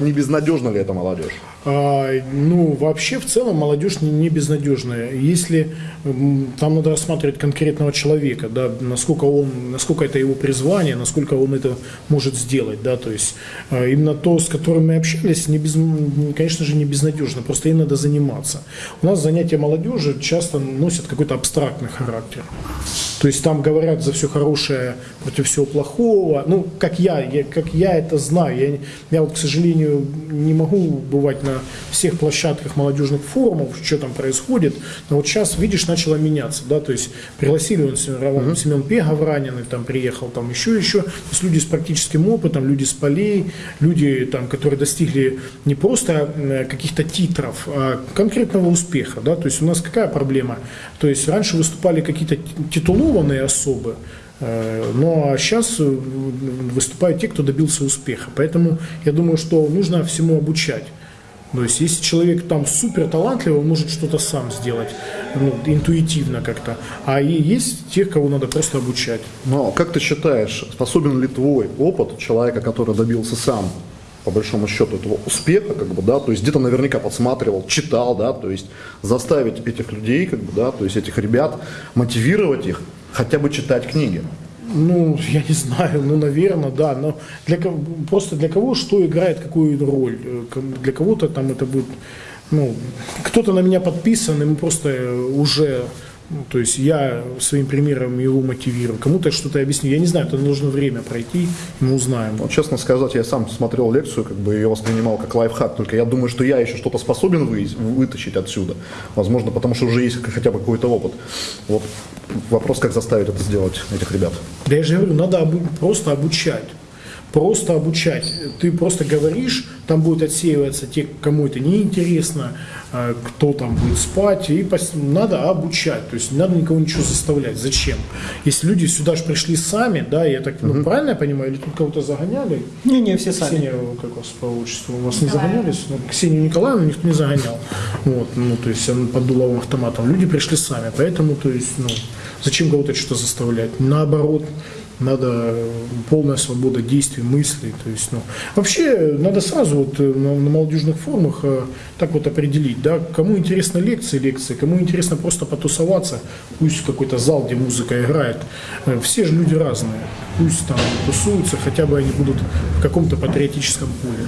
не безнадежна ли эта молодежь? А, ну, вообще, в целом, молодежь не, не безнадежная. Если там надо рассматривать конкретного человека, да, насколько он, насколько это его призвание, насколько он это может сделать, да, то есть а, именно то, с которым мы общались, не без, конечно же, не безнадежно, просто им надо заниматься. У нас занятия молодежи часто носят какой-то абстрактный характер. То есть там говорят за все хорошее против всего плохого. Ну, как я, я как я это знаю. Я, я вот, к сожалению, не могу бывать на всех площадках молодежных форумов, что там происходит. Но вот сейчас, видишь, начало меняться. Да? То есть пригласили он mm-hmm. Семен Пегов раненый, там приехал, там еще, еще. То есть люди с практическим опытом, люди с полей, люди, там, которые достигли не просто каких-то титров, а конкретного успеха. Да? То есть у нас какая проблема? То есть раньше выступали какие-то титулованные особы, ну а сейчас э, выступают те, кто добился успеха. Поэтому я думаю, что нужно всему обучать. То есть, если человек там супер талантливый, он может что-то сам сделать, ну, интуитивно как-то. А есть тех, кого надо просто обучать. Но как ты считаешь, способен ли твой опыт человека, который добился сам по большому счету этого успеха, как бы, да, то есть где-то наверняка подсматривал, читал, да, то есть заставить этих людей, как бы, да, то есть этих ребят, мотивировать их хотя бы читать книги. Ну, я не знаю, ну, наверное, да, но для, просто для кого что играет какую роль, для кого-то там это будет, ну, кто-то на меня подписан, ему просто уже ну, то есть я своим примером его мотивирую. Кому-то что-то объясню. Я не знаю, это нужно время пройти, мы узнаем. Ну, честно сказать, я сам смотрел лекцию, как бы ее воспринимал как лайфхак, только я думаю, что я еще что-то способен вы, вытащить отсюда. Возможно, потому что уже есть хотя бы какой-то опыт. Вот вопрос, как заставить это сделать, этих ребят. Да я же говорю, надо обу- просто обучать просто обучать. Ты просто говоришь, там будет отсеиваться те, кому это неинтересно, а, кто там будет спать, и надо обучать, то есть не надо никого ничего заставлять. Зачем? Если люди сюда же пришли сами, да, я так, ну, угу. правильно я понимаю, или тут кого-то загоняли? Не, не, все сами. Ксения, как вас по отчеству, вас не загонялись? Ну, Ксению Николаевну никто не загонял. Вот, ну, то есть он под дуловым автоматом. Люди пришли сами, поэтому, то есть, ну, зачем кого-то что-то заставлять? Наоборот, надо полная свобода действий, мыслей. То есть, ну, вообще надо сразу вот э, на, на молодежных форумах э, так вот определить, да, кому интересны лекции, лекции, кому интересно просто потусоваться, пусть какой-то зал, где музыка играет. Э, все же люди разные, пусть там тусуются, хотя бы они будут в каком-то патриотическом поле.